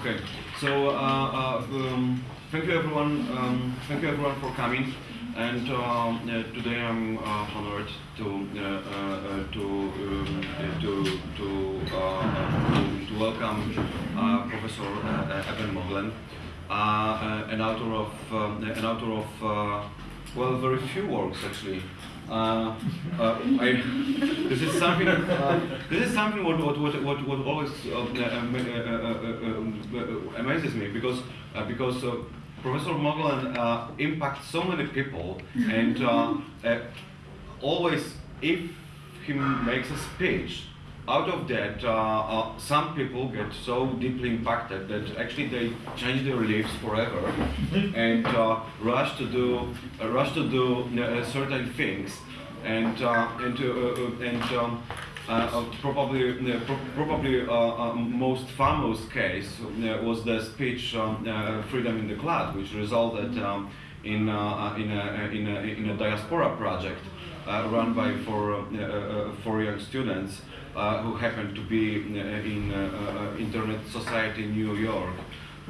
Okay, so uh, uh, um, thank you everyone. Um, thank you everyone for coming. And um, today I'm uh, honored to to um, to to, to, to welcome Professor Eben Moglen, an author of um, an author of well very few works actually. Uh, uh, I, this is something. Uh, this is something what what what what, what always uh, uh, uh, amazes me because because Professor Moglen impacts so many people and always if he makes a speech out of that, uh, uh, some people get so deeply impacted that actually they change their lives forever and uh, rush to do rush to do certain things, and and and. Um, uh, probably uh, pro probably uh, most famous case was the speech um, "Freedom in the Cloud," which resulted um, in in a, in, a, in a diaspora project run by four four young students uh, who happened to be uh, in uh, Internet Society in New York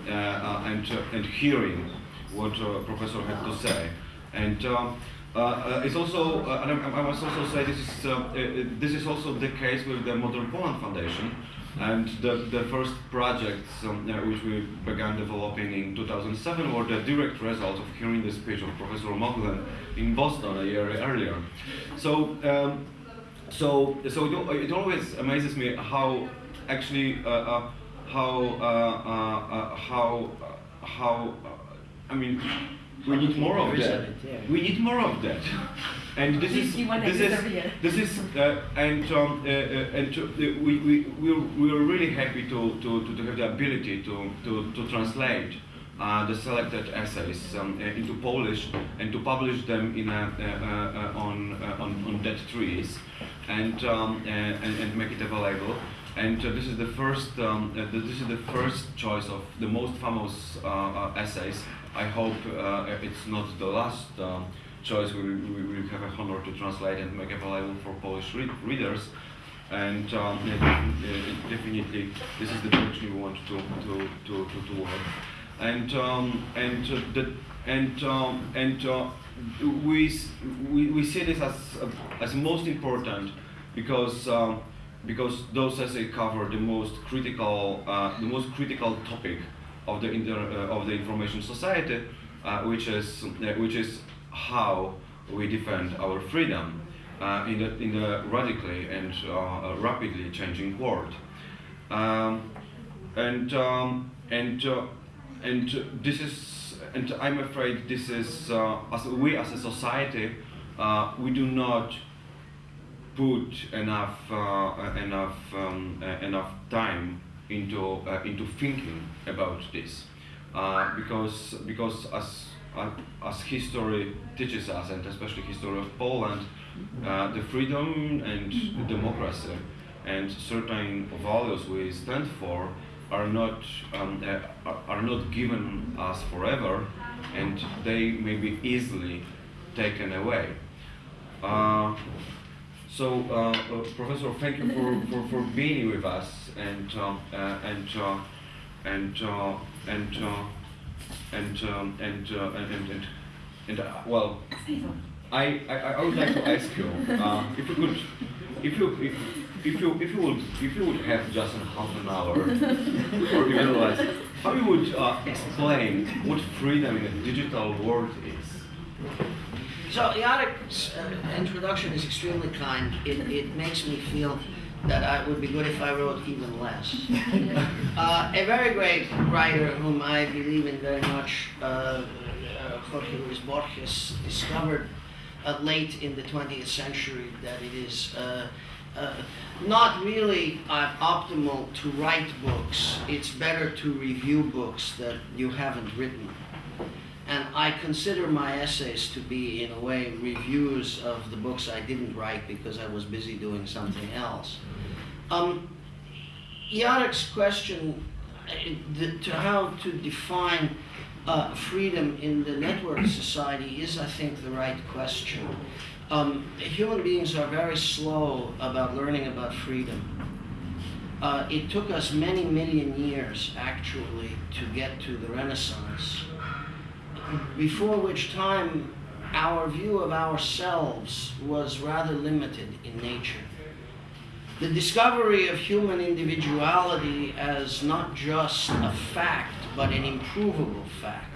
and, and hearing what Professor had to say. And um, uh, it's also, uh, and I, I, must also say this is uh, this is also the case with the Modern Poland Foundation, and the the first projects um, which we began developing in 2007 were the direct result of hearing the speech of Professor Moglen in Boston a year earlier. So. Um, so so it, it, always amazes me how actually uh, uh, how uh, uh, uh how how I mean we need more of that. We need more of that. And this is this is this is uh, and um, and to, we we we're, we're really happy to, to, to have the ability to to, to translate uh, the selected essays um, uh, into Polish and to publish them in a, uh, on, on, on dead trees and, um, and, and, make it available. And this is the first um, this is the first choice of the most famous essays. I hope it's not the last um, choice we, we have a honor to translate and make available for Polish re readers. And um, definitely, this is the direction we want to, to, to, to, to work and um, and uh, the, and um, and uh, we, we we see this as uh, as most important because um, because those essays cover the most critical uh, the most critical topic of the inter, uh, of the information society, uh, which is which is how we defend our freedom in the in the radically and rapidly changing world. Um, and um, and and this is, and I'm afraid this is, uh, as we as a society, uh, we do not put enough uh, enough um, uh, enough time into uh, into thinking about this, uh, because because as as history teaches us, and especially history of Poland, the freedom and democracy and certain values we stand for are not um, uh, are not given us forever, and they may be easily taken away. Uh, so, uh, uh Professor, thank you for, for, for being with us, and um, uh, and uh, and and and um, and and and, and well, I, I I would like to ask you if you could if you if if you if you would if you would have just half an hour or even less, how you would uh, explain what freedom in a digital world is? So Yarek's uh, introduction is extremely kind. It, it makes me feel that it would be good if I wrote even less. uh, a very great writer whom I believe in very much, uh, uh Jorge Luis Borges, discovered uh, late in the 20th century that it is uh, uh, not really uh, optimal to write books. It's better to review books that you haven't written. And I consider my essays to be, in a way, reviews of the books I didn't write because I was busy doing something else. Um, question uh, the, to how to define uh, freedom in the network society is, I think, the right question. Um, human beings are very slow about learning about freedom. uh, it took us many million years actually to get to the Renaissance, before which time our view of ourselves was rather limited in nature. The discovery of human individuality as not just a fact, but an improvable fact.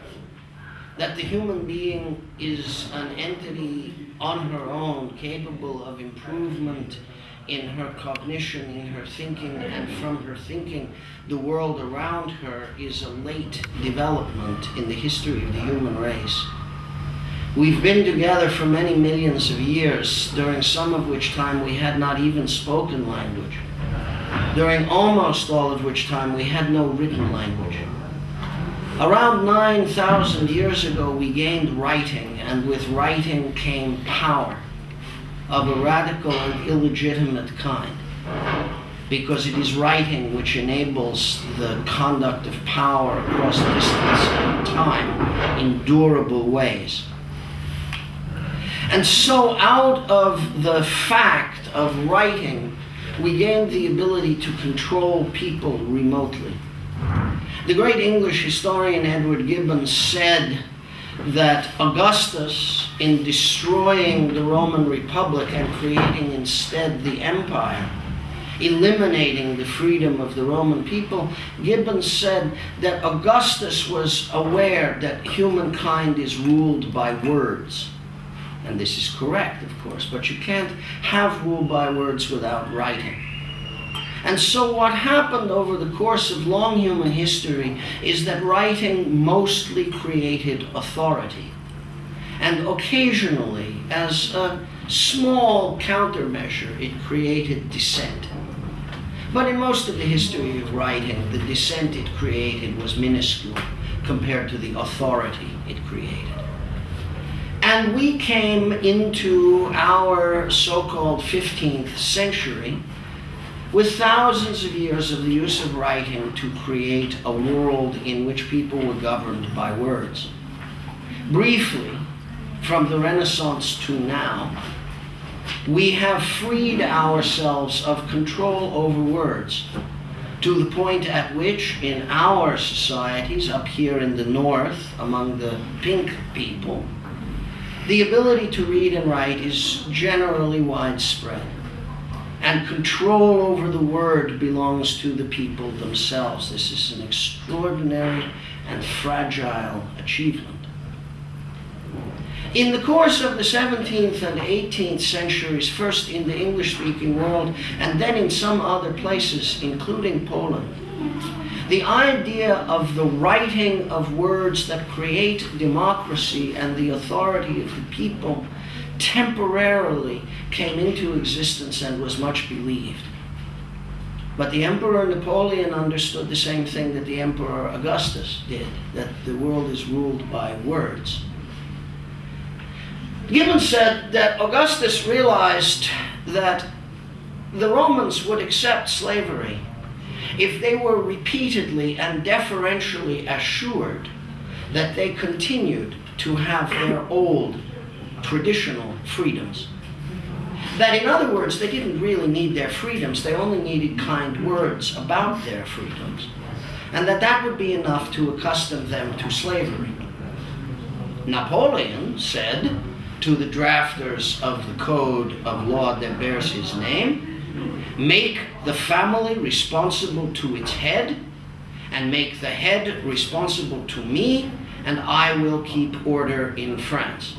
That the human being is an entity on her own, capable of improvement in her cognition, in her thinking, and from her thinking, the world around her is a late development in the history of the human race. We've been together for many millions of years, during some of which time we had not even spoken language, during almost all of which time we had no written language. Around 9,000 years ago, we gained writing, and with writing came power of a radical and illegitimate kind. Because it is writing which enables the conduct of power across distance and time in durable ways. And so, out of the fact of writing, we gained the ability to control people remotely. The great English historian Edward Gibbon said that Augustus, in destroying the Roman Republic and creating instead the empire, eliminating the freedom of the Roman people, Gibbon said that Augustus was aware that humankind is ruled by words. And this is correct, of course, but you can't have rule by words without writing. And so, what happened over the course of long human history is that writing mostly created authority. And occasionally, as a small countermeasure, it created dissent. But in most of the history of writing, the dissent it created was minuscule compared to the authority it created. And we came into our so called 15th century with thousands of years of the use of writing to create a world in which people were governed by words. Briefly, from the Renaissance to now, we have freed ourselves of control over words to the point at which, in our societies, up here in the north, among the pink people, the ability to read and write is generally widespread and control over the word belongs to the people themselves. This is an extraordinary and fragile achievement. In the course of the 17th and 18th centuries, first in the English speaking world and then in some other places, including Poland, the idea of the writing of words that create democracy and the authority of the people temporarily came into existence and was much believed. But the Emperor Napoleon understood the same thing that the Emperor Augustus did that the world is ruled by words. Gibbon said that Augustus realized that the Romans would accept slavery if they were repeatedly and deferentially assured that they continued to have their old traditional freedoms. That, in other words, they didn't really need their freedoms, they only needed kind words about their freedoms. And that that would be enough to accustom them to slavery. Napoleon said to the drafters of the code of law that bears his name make the family responsible to its head, and make the head responsible to me, and I will keep order in France.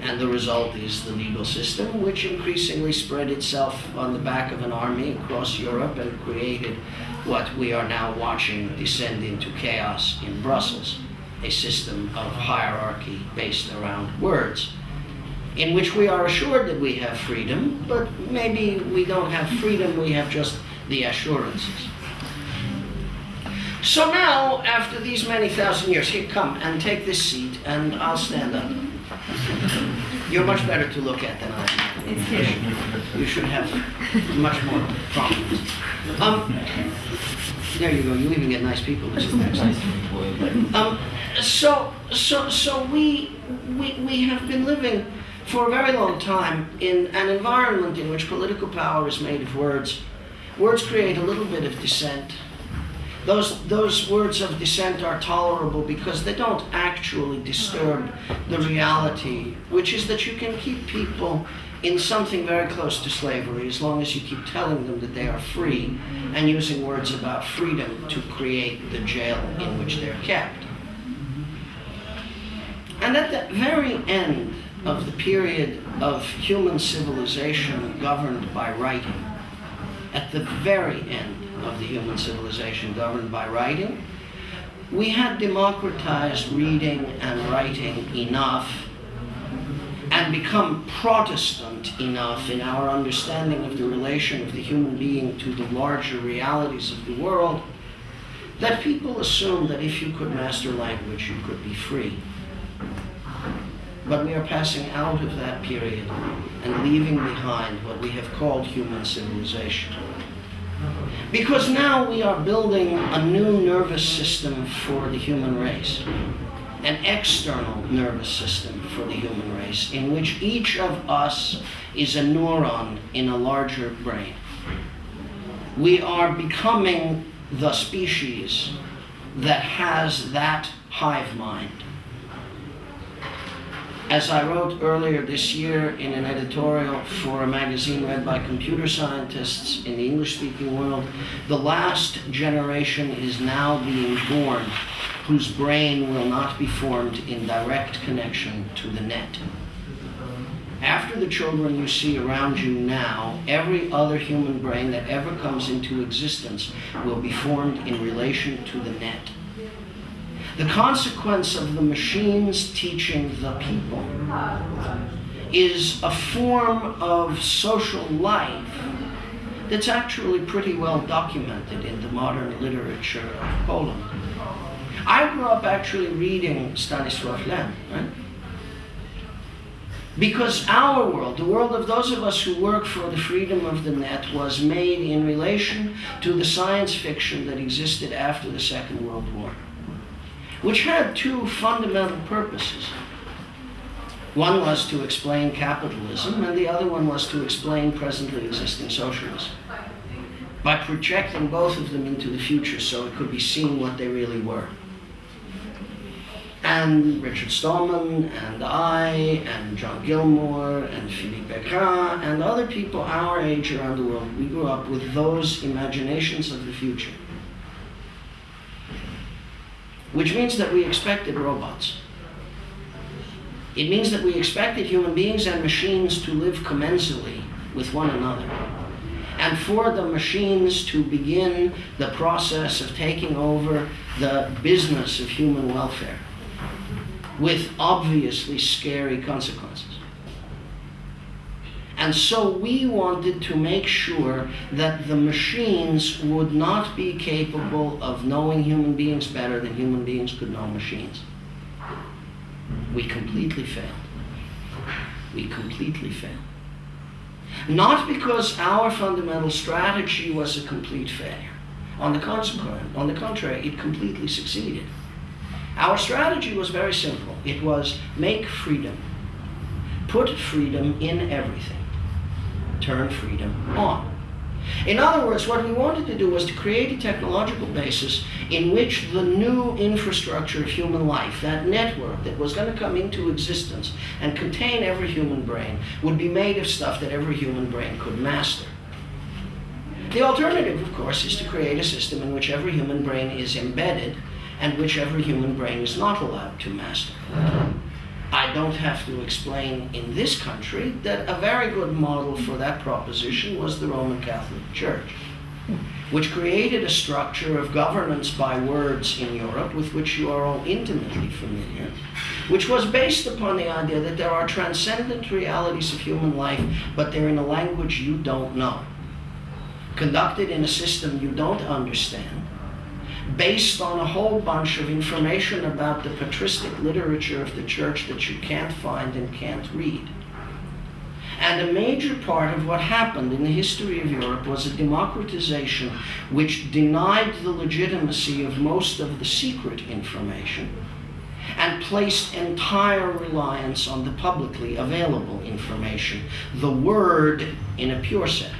And the result is the legal system, which increasingly spread itself on the back of an army across Europe and created what we are now watching descend into chaos in Brussels a system of hierarchy based around words, in which we are assured that we have freedom, but maybe we don't have freedom, we have just the assurances. So now, after these many thousand years, here, come and take this seat, and I'll stand up. You're much better to look at than I am. It's. You should have much more problems. Um, there you go. You even get nice people to sit next. Um, so, so, so we, we, we have been living for a very long time in an environment in which political power is made of words Words create a little bit of dissent. Those, those words of dissent are tolerable because they don't actually disturb the reality, which is that you can keep people in something very close to slavery as long as you keep telling them that they are free and using words about freedom to create the jail in which they're kept. And at the very end of the period of human civilization governed by writing, at the very end of the human civilization governed by writing, we had democratized reading and writing enough and become Protestant enough in our understanding of the relation of the human being to the larger realities of the world that people assume that if you could master language, you could be free. But we are passing out of that period and leaving behind what we have called human civilization. Because now we are building a new nervous system for the human race, an external nervous system for the human race, in which each of us is a neuron in a larger brain. We are becoming the species that has that hive mind. As I wrote earlier this year in an editorial for a magazine read by computer scientists in the English speaking world, the last generation is now being born whose brain will not be formed in direct connection to the net. After the children you see around you now, every other human brain that ever comes into existence will be formed in relation to the net. The consequence of the machines teaching the people is a form of social life that's actually pretty well documented in the modern literature of Poland. I grew up actually reading Stanisław Lem, right? Because our world, the world of those of us who work for the freedom of the net, was made in relation to the science fiction that existed after the Second World War which had two fundamental purposes. One was to explain capitalism, and the other one was to explain presently existing socialism by projecting both of them into the future so it could be seen what they really were. And Richard Stallman and I and John Gilmore and Philippe Becquerin and other people our age around the world, we grew up with those imaginations of the future which means that we expected robots. It means that we expected human beings and machines to live commensally with one another. And for the machines to begin the process of taking over the business of human welfare with obviously scary consequences. And so we wanted to make sure that the machines would not be capable of knowing human beings better than human beings could know machines. We completely failed. We completely failed. Not because our fundamental strategy was a complete failure. On the, consequence, on the contrary, it completely succeeded. Our strategy was very simple. It was make freedom. Put freedom in everything turn freedom on. In other words, what we wanted to do was to create a technological basis in which the new infrastructure of human life, that network that was going to come into existence and contain every human brain, would be made of stuff that every human brain could master. The alternative, of course, is to create a system in which every human brain is embedded and which every human brain is not allowed to master. I don't have to explain in this country that a very good model for that proposition was the Roman Catholic Church, which created a structure of governance by words in Europe with which you are all intimately familiar, which was based upon the idea that there are transcendent realities of human life, but they're in a language you don't know, conducted in a system you don't understand based on a whole bunch of information about the patristic literature of the church that you can't find and can't read. And a major part of what happened in the history of Europe was a democratization which denied the legitimacy of most of the secret information and placed entire reliance on the publicly available information, the word in a pure sense.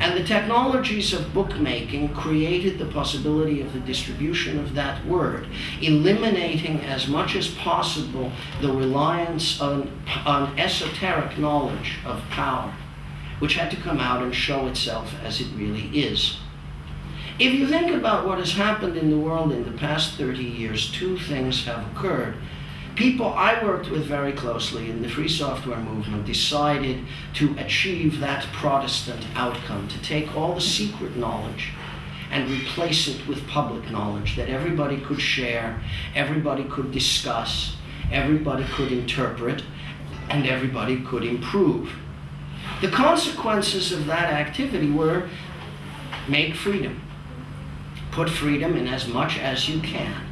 And the technologies of bookmaking created the possibility of the distribution of that word, eliminating as much as possible the reliance on, on esoteric knowledge of power, which had to come out and show itself as it really is. If you think about what has happened in the world in the past 30 years, two things have occurred people I worked with very closely in the free software movement decided to achieve that Protestant outcome, to take all the secret knowledge and replace it with public knowledge that everybody could share, everybody could discuss, everybody could interpret, and everybody could improve. The consequences of that activity were make freedom. Put freedom in as much as you can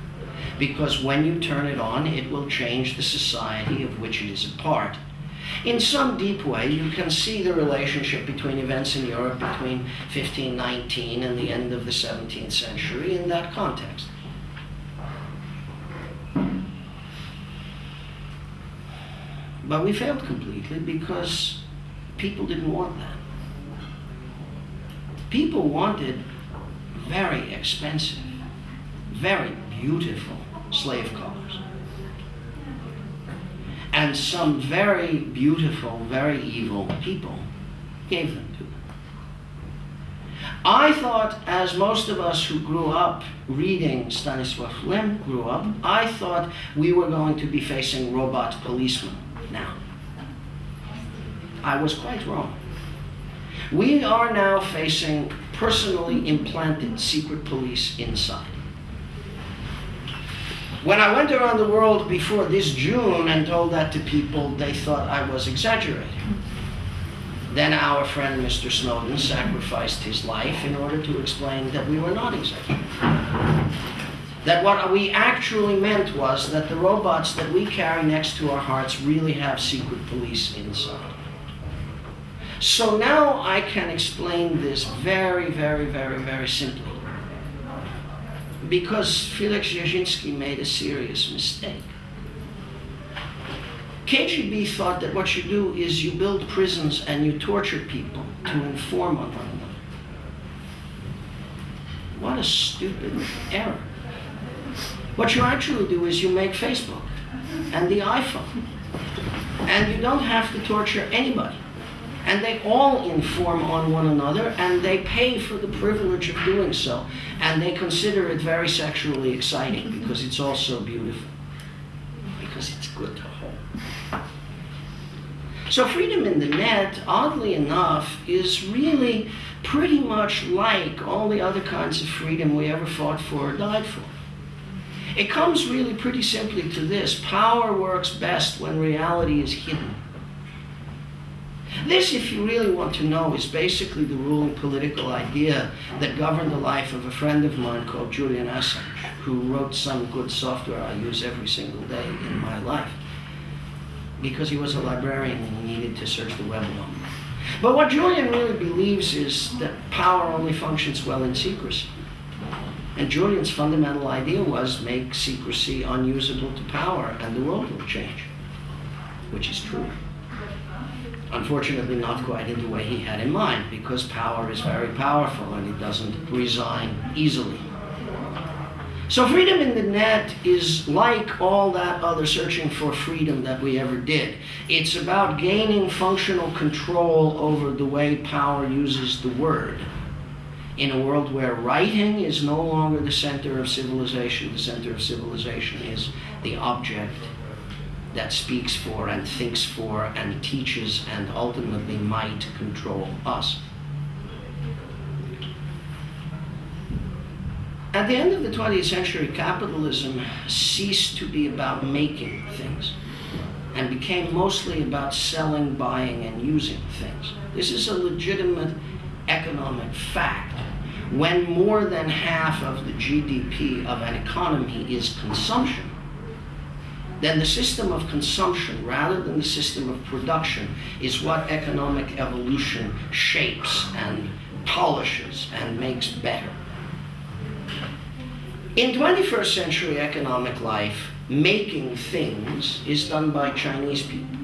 because when you turn it on, it will change the society of which it is a part. In some deep way, you can see the relationship between events in Europe between 1519 and the end of the 17th century in that context. But we failed completely because people didn't want that. People wanted very expensive, very beautiful slave collars. And some very beautiful, very evil people gave them to them. I thought, as most of us who grew up reading Stanisław Lem grew up, I thought we were going to be facing robot policemen now. I was quite wrong. We are now facing personally implanted secret police inside. When I went around the world before this June and told that to people, they thought I was exaggerating. Then our friend Mr. Snowden sacrificed his life in order to explain that we were not exaggerating. That what we actually meant was that the robots that we carry next to our hearts really have secret police inside. So now I can explain this very, very, very, very simply because Felix Dzerzhinsky made a serious mistake. KGB thought that what you do is you build prisons and you torture people to inform on one another. What a stupid error. What you actually do is you make Facebook and the iPhone. And you don't have to torture anybody and they all inform on one another and they pay for the privilege of doing so. And they consider it very sexually exciting because it's all so beautiful. Because it's good to hold. So freedom in the net oddly enough is really pretty much like all the other kinds of freedom we ever fought for or died for. It comes really pretty simply to this. Power works best when reality is hidden this, if you really want to know, is basically the ruling political idea that governed the life of a friend of mine called Julian Assange, who wrote some good software I use every single day in my life. Because he was a librarian and he needed to search the web alone. But what Julian really believes is that power only functions well in secrecy. And Julian's fundamental idea was make secrecy unusable to power and the world will change, which is true. Unfortunately, not quite in the way he had in mind, because power is very powerful and it doesn't resign easily. So, freedom in the net is like all that other searching for freedom that we ever did. It's about gaining functional control over the way power uses the word. In a world where writing is no longer the center of civilization, the center of civilization is the object that speaks for and thinks for and teaches and ultimately might control us. At the end of the 20th century, capitalism ceased to be about making things and became mostly about selling, buying, and using things. This is a legitimate economic fact. When more than half of the GDP of an economy is consumption, then the system of consumption rather than the system of production is what economic evolution shapes and polishes and makes better. In 21st century economic life, making things is done by Chinese people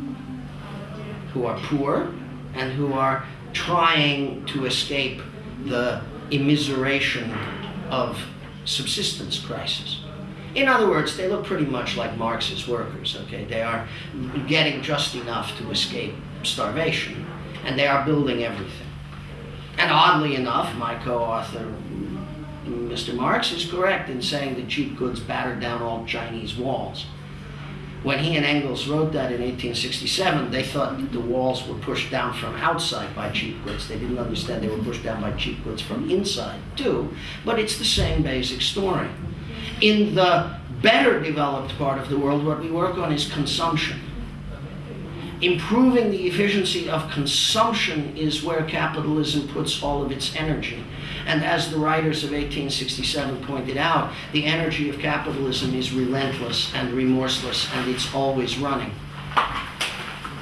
who are poor and who are trying to escape the immiseration of subsistence crisis. In other words, they look pretty much like Marxist workers, okay? They are getting just enough to escape starvation, and they are building everything. And oddly enough, my co-author, Mr. Marx, is correct in saying that cheap goods battered down all Chinese walls. When he and Engels wrote that in 1867, they thought that the walls were pushed down from outside by cheap goods. They didn't understand they were pushed down by cheap goods from inside, too. But it's the same basic story. In the better developed part of the world, what we work on is consumption. Improving the efficiency of consumption is where capitalism puts all of its energy. And as the writers of 1867 pointed out, the energy of capitalism is relentless and remorseless, and it's always running.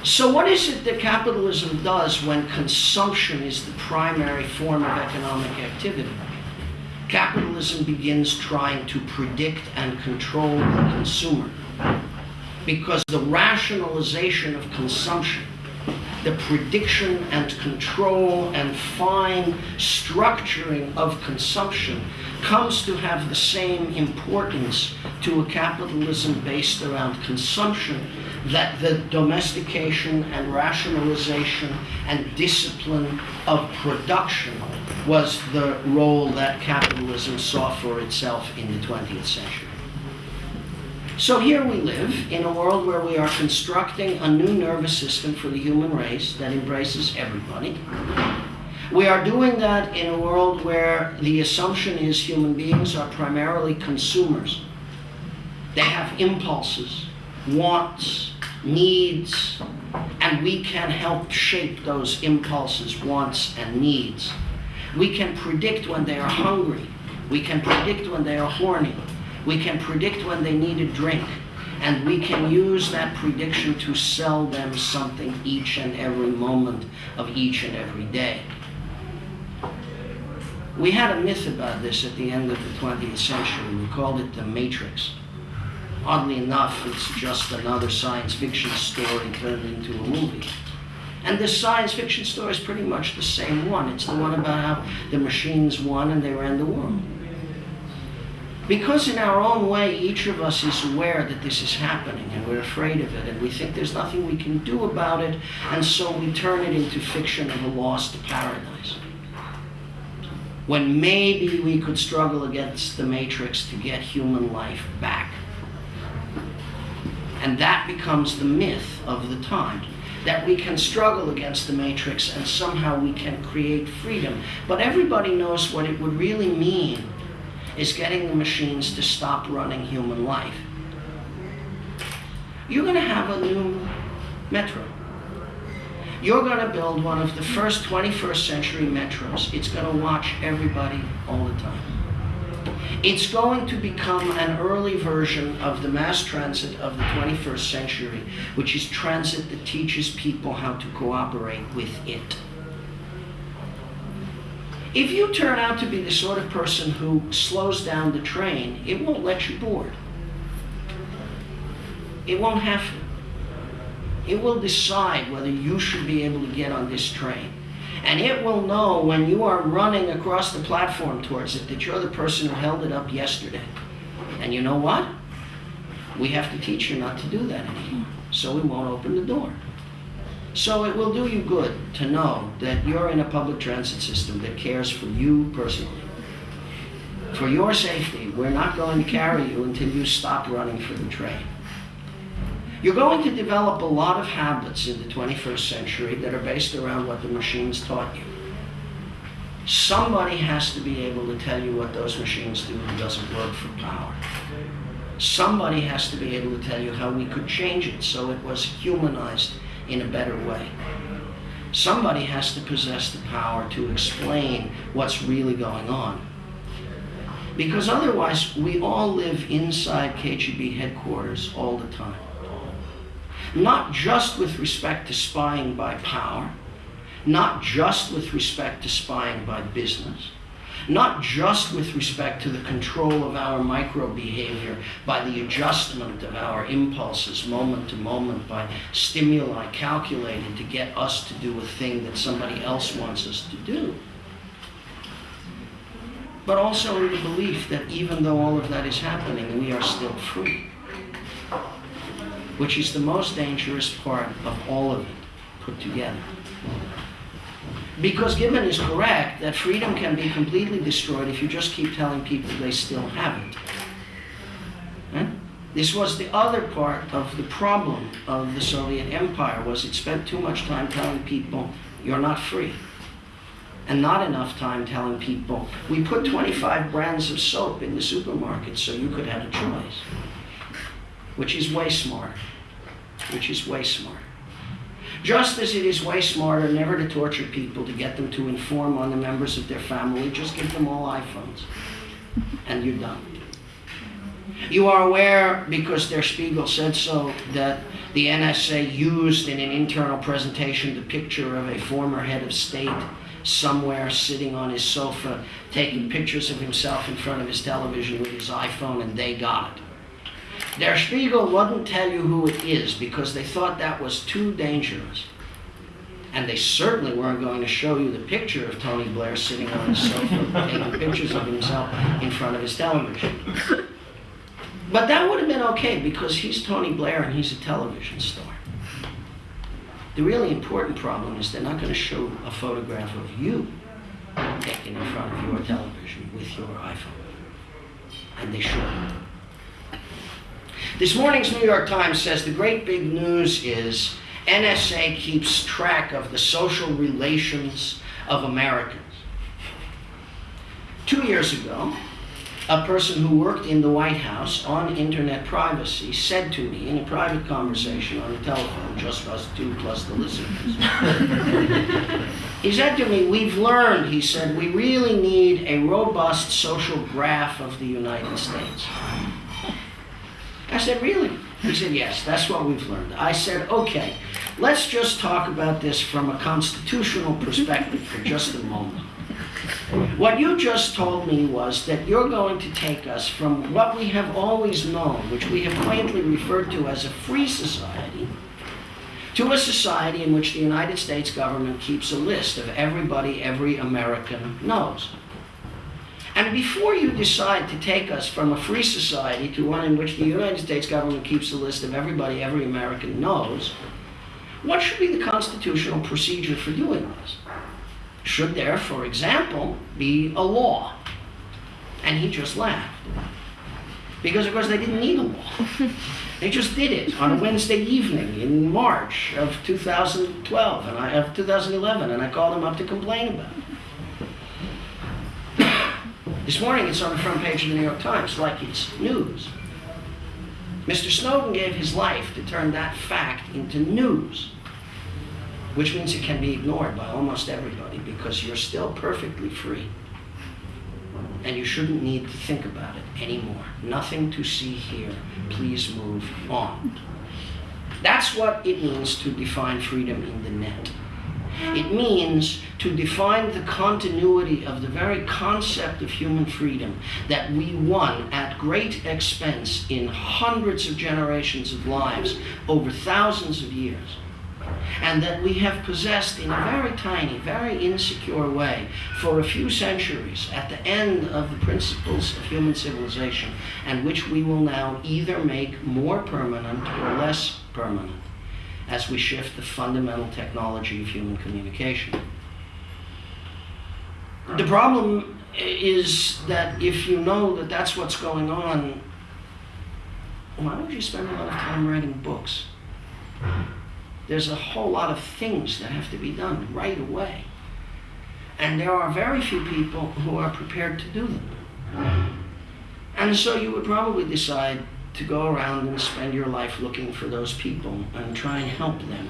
So, what is it that capitalism does when consumption is the primary form of economic activity? Capitalism begins trying to predict and control the consumer. Because the rationalization of consumption the prediction and control and fine structuring of consumption comes to have the same importance to a capitalism based around consumption that the domestication and rationalization and discipline of production was the role that capitalism saw for itself in the 20th century. So here we live in a world where we are constructing a new nervous system for the human race that embraces everybody. We are doing that in a world where the assumption is human beings are primarily consumers. They have impulses, wants, needs, and we can help shape those impulses, wants, and needs. We can predict when they are hungry. We can predict when they are horny. We can predict when they need a drink, and we can use that prediction to sell them something each and every moment of each and every day. We had a myth about this at the end of the 20th century. We called it the Matrix. Oddly enough, it's just another science fiction story turned into a movie. And this science fiction story is pretty much the same one. It's the one about how the machines won and they ran the world. Because in our own way, each of us is aware that this is happening and we're afraid of it and we think there's nothing we can do about it, and so we turn it into fiction of a lost paradise. When maybe we could struggle against the matrix to get human life back. And that becomes the myth of the time that we can struggle against the matrix and somehow we can create freedom. But everybody knows what it would really mean is getting the machines to stop running human life. You're going to have a new metro. You're going to build one of the first 21st century metros. It's going to watch everybody all the time. It's going to become an early version of the mass transit of the 21st century, which is transit that teaches people how to cooperate with it. If you turn out to be the sort of person who slows down the train, it won't let you board. It won't have to. It will decide whether you should be able to get on this train. And it will know when you are running across the platform towards it that you're the person who held it up yesterday. And you know what? We have to teach you not to do that anymore. So we won't open the door. So it will do you good to know that you're in a public transit system that cares for you personally. For your safety, we're not going to carry you until you stop running for the train. You're going to develop a lot of habits in the 21st century that are based around what the machines taught you. Somebody has to be able to tell you what those machines do who doesn't work for power. Somebody has to be able to tell you how we could change it so it was humanized in a better way. Somebody has to possess the power to explain what's really going on. Because otherwise, we all live inside KGB headquarters all the time. Not just with respect to spying by power, not just with respect to spying by business, not just with respect to the control of our micro behavior by the adjustment of our impulses moment to moment by stimuli calculated to get us to do a thing that somebody else wants us to do. But also in the belief that even though all of that is happening, we are still free, which is the most dangerous part of all of it put together. Because Gibbon is correct that freedom can be completely destroyed if you just keep telling people they still have it. This was the other part of the problem of the Soviet Empire was it spent too much time telling people you're not free and not enough time telling people we put 25 brands of soap in the supermarket so you could have a choice, which is way smart, which is way smart. Just as it is way smarter never to torture people to get them to inform on the members of their family, just give them all iPhones and you're done. You are aware, because Der Spiegel said so, that the NSA used in an internal presentation the picture of a former head of state somewhere sitting on his sofa taking pictures of himself in front of his television with his iPhone, and they got it. Der Spiegel wouldn't tell you who it is because they thought that was too dangerous. And they certainly weren't going to show you the picture of Tony Blair sitting on his sofa taking pictures of himself in front of his television. But that would have been okay because he's Tony Blair and he's a television star. The really important problem is they're not going to show a photograph of you taken in front of your television with your iPhone. And they should. This morning's New York Times says the great big news is NSA keeps track of the social relations of Americans. Two years ago, a person who worked in the White House on internet privacy said to me in a private conversation on the telephone, just us two plus the listeners, he said to me, We've learned, he said, we really need a robust social graph of the United States. I said, Really? He said, Yes, that's what we've learned. I said, Okay, let's just talk about this from a constitutional perspective for just a moment. What you just told me was that you're going to take us from what we have always known, which we have quaintly referred to as a free society, to a society in which the United States government keeps a list of everybody every American knows. And before you decide to take us from a free society to one in which the United States government keeps a list of everybody every American knows, what should be the constitutional procedure for doing this? Should there, for example, be a law? And he just laughed. Because, of course, they didn't need a law. They just did it on a Wednesday evening in March of 2012, and I, of 2011, and I called him up to complain about it. This morning it's on the front page of the New York Times, like it's news. Mr. Snowden gave his life to turn that fact into news which means it can be ignored by almost everybody because you're still perfectly free. And you shouldn't need to think about it anymore. Nothing to see here. Please move on. That's what it means to define freedom in the net. It means to define the continuity of the very concept of human freedom that we won at great expense in hundreds of generations of lives over thousands of years. And that we have possessed in a very tiny, very insecure way for a few centuries at the end of the principles of human civilization, and which we will now either make more permanent or less permanent as we shift the fundamental technology of human communication. The problem is that if you know that that's what's going on, why don't you spend a lot of time writing books? There's a whole lot of things that have to be done right away. And there are very few people who are prepared to do them. And so you would probably decide to go around and spend your life looking for those people and try and help them.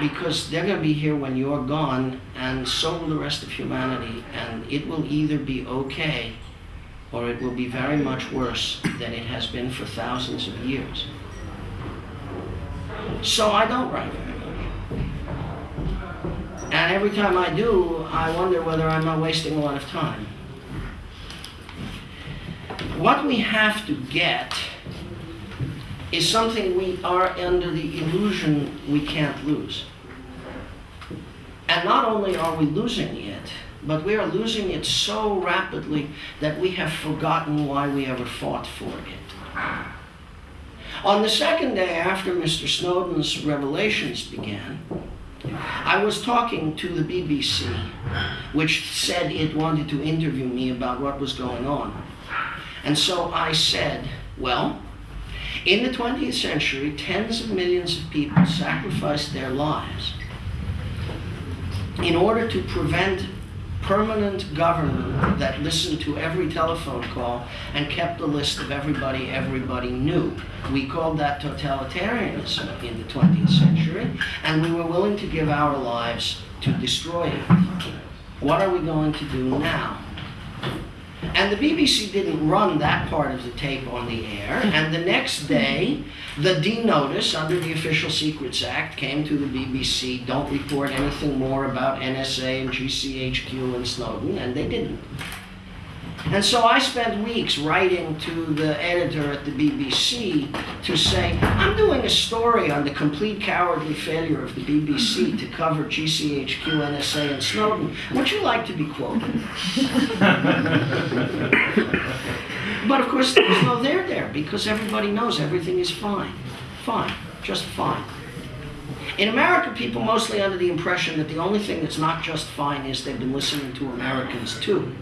Because they're going to be here when you're gone, and so will the rest of humanity, and it will either be okay or it will be very much worse than it has been for thousands of years. So I don't write very much. And every time I do, I wonder whether I'm not wasting a lot of time. What we have to get is something we are under the illusion we can't lose. And not only are we losing it, but we are losing it so rapidly that we have forgotten why we ever fought for it. On the second day after Mr. Snowden's revelations began, I was talking to the BBC, which said it wanted to interview me about what was going on. And so I said, well, in the 20th century, tens of millions of people sacrificed their lives in order to prevent permanent government that listened to every telephone call and kept a list of everybody everybody knew. We called that totalitarianism in the 20th century, and we were willing to give our lives to destroy it. What are we going to do now? And the BBC didn't run that part of the tape on the air. Hmm. And the next day, the D notice under the Official Secrets Act came to the BBC don't report anything more about NSA and GCHQ and Snowden, and they didn't. And so I spent weeks writing to the editor at the BBC to say, I'm doing a story on the complete cowardly failure of the BBC to cover GCHQ, NSA, and Snowden. Would you like to be quoted? but of course, there's no there there because everybody knows everything is fine. Fine. Just fine. In America, people mostly under the impression that the only thing that's not just fine is they've been listening to Americans too.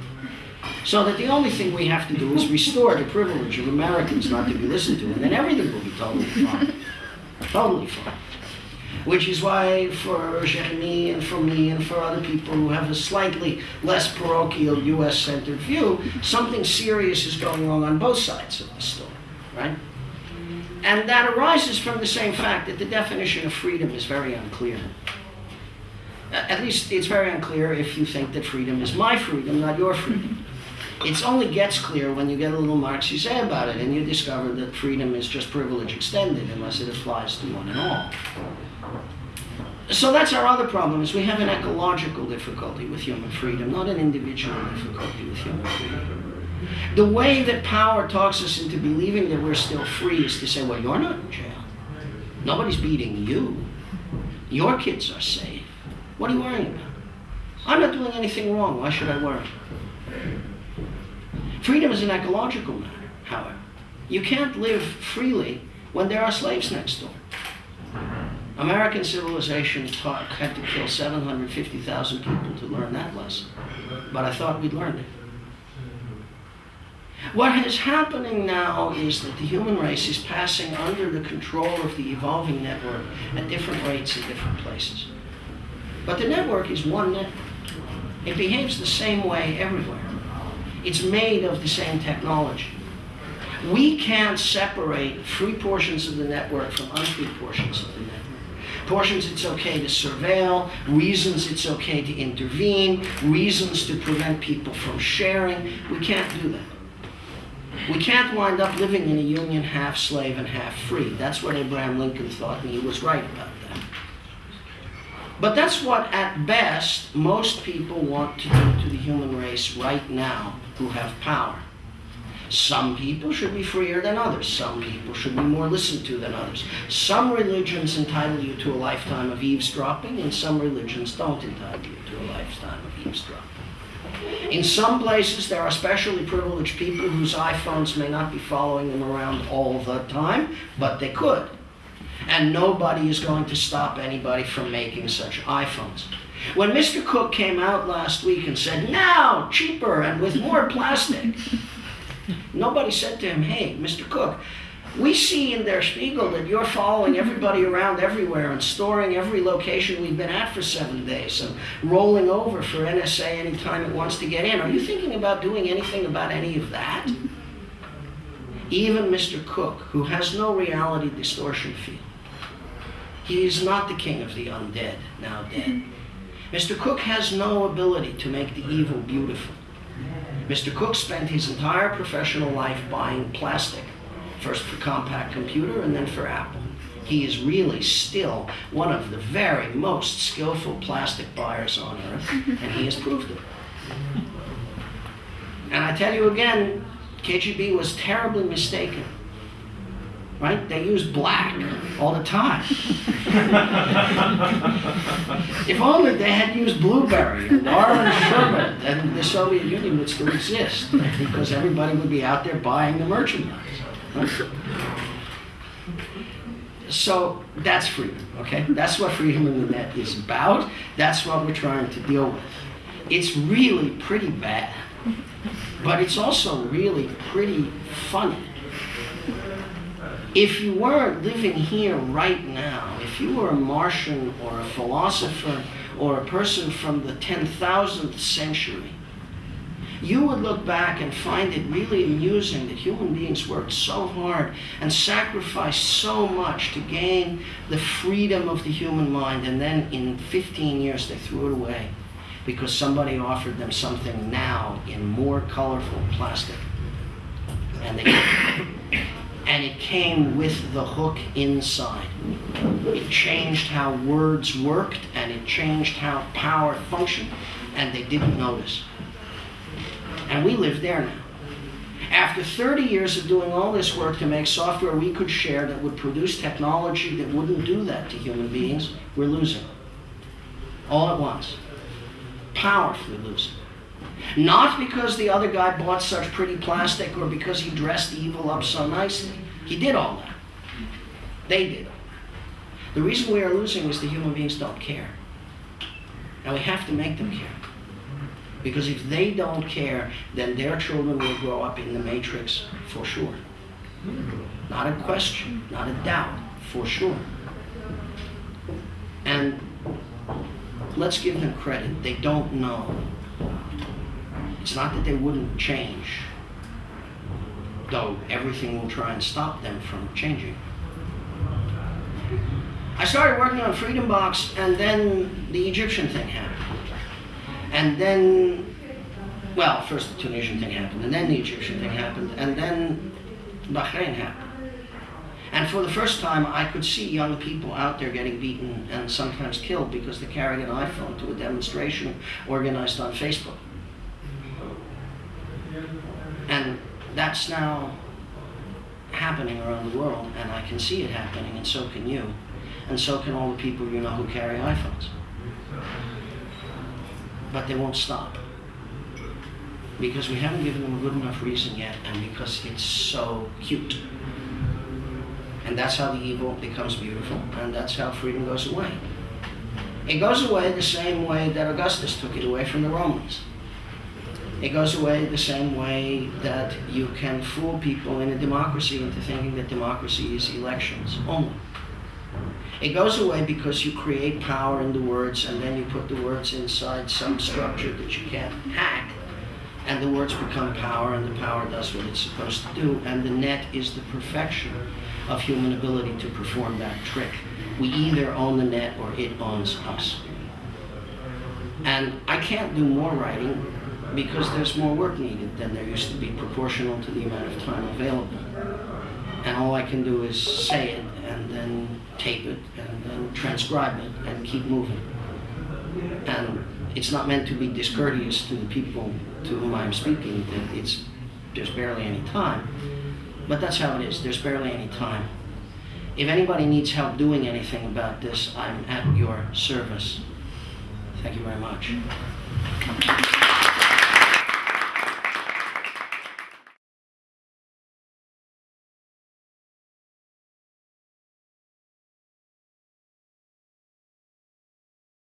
So that the only thing we have to do is restore the privilege of Americans not to be listened to, and then everything will be totally fine. Totally fine. Which is why for Jeremy and for me and for other people who have a slightly less parochial US centered view, something serious is going on on both sides of the story, right? And that arises from the same fact that the definition of freedom is very unclear. At least it's very unclear if you think that freedom is my freedom, not your freedom. It only gets clear when you get a little Marxist about it and you discover that freedom is just privilege extended unless it applies to one and all. So that's our other problem is we have an ecological difficulty with human freedom, not an individual difficulty with human freedom. The way that power talks us into believing that we're still free is to say, well, you're not in jail. Nobody's beating you. Your kids are safe. What are you worrying about? I'm not doing anything wrong. Why should I worry? Freedom is an ecological matter, however. You can't live freely when there are slaves next door. American civilization taught, had to kill 750,000 people to learn that lesson. But I thought we'd learned it. What is happening now is that the human race is passing under the control of the evolving network at different rates in different places. But the network is one network. It behaves the same way everywhere. It's made of the same technology. We can't separate free portions of the network from unfree portions of the network. Portions it's okay to surveil, reasons it's okay to intervene, reasons to prevent people from sharing. We can't do that. We can't wind up living in a union half slave and half free. That's what Abraham Lincoln thought, and he was right about that. But that's what, at best, most people want to do to the human race right now who have power. Some people should be freer than others. Some people should be more listened to than others. Some religions entitle you to a lifetime of eavesdropping, and some religions don't entitle you to a lifetime of eavesdropping. In some places, there are specially privileged people whose iPhones may not be following them around all the time, but they could. And nobody is going to stop anybody from making such iPhones. When Mr. Cook came out last week and said, now, cheaper and with more plastic, nobody said to him, hey, Mr. Cook, we see in Der Spiegel that you're following everybody around everywhere and storing every location we've been at for seven days and rolling over for NSA anytime it wants to get in. Are you thinking about doing anything about any of that? Even Mr. Cook, who has no reality distortion field, he is not the king of the undead, now dead. Mm-hmm. Mr. Cook has no ability to make the evil beautiful. Mr. Cook spent his entire professional life buying plastic, first for Compaq Computer and then for Apple. he is really still one of the very most skillful plastic buyers on earth, and he has proved it. And I tell you again, KGB was terribly mistaken. Right? They use black all the time. if only they had used blueberry orange sherbet, then the Soviet Union would still exist because everybody would be out there buying the merchandise. right? So that's freedom, okay? That's what freedom in the net is about. That's what we're trying to deal with. It's really pretty bad, but it's also really pretty funny. If you weren't living here right now, if you were a Martian or a philosopher or a person from the 10,000th century, you would look back and find it really amusing that human beings worked so hard and sacrificed so much to gain the freedom of the human mind, and then in 15 years they threw it away because somebody offered them something now in more colorful plastic. And they and it came with the hook inside. It changed how words worked and it changed how power functioned, and they didn't notice. And we live there now. After 30 years of doing all this work to make software we could share that would produce technology that wouldn't do that to human beings, we're losing. All at once. Powerfully losing. Not because the other guy bought such pretty plastic or because he dressed evil up so nicely. He did all that. They did. All that. The reason we are losing is the human beings don't care. And we have to make them care. Because if they don't care, then their children will grow up in the matrix for sure. Not a question, not a doubt, for sure. And let's give them credit. They don't know. It's not that they wouldn't change, though everything will try and stop them from changing. I started working on Freedom Box, and then the Egyptian thing happened. And then, well, first the Tunisian thing happened, and then the Egyptian thing happened, and then Bahrain happened. And for the first time, I could see young people out there getting beaten and sometimes killed because they carried an iPhone to a demonstration organized on Facebook. And that's now happening around the world, and I can see it happening, and so can you, and so can all the people you know who carry iPhones. But they won't stop because we haven't given them a good enough reason yet, and because it's so cute. And that's how the evil becomes beautiful, and that's how freedom goes away. It goes away the same way that Augustus took it away from the Romans. It goes away the same way that you can fool people in a democracy into thinking that democracy is elections only. It goes away because you create power in the words and then you put the words inside some structure that you can't hack. And the words become power and the power does what it's supposed to do. And the net is the perfection of human ability to perform that trick. We either own the net or it owns us. And I can't do more writing because there's more work needed than there used to be proportional to the amount of time available. And all I can do is say it and then tape it and then transcribe it and keep moving. And it's not meant to be discourteous to the people to whom I'm speaking, that it's, there's barely any time. But that's how it is, there's barely any time. If anybody needs help doing anything about this, I'm at your service. Thank you very much.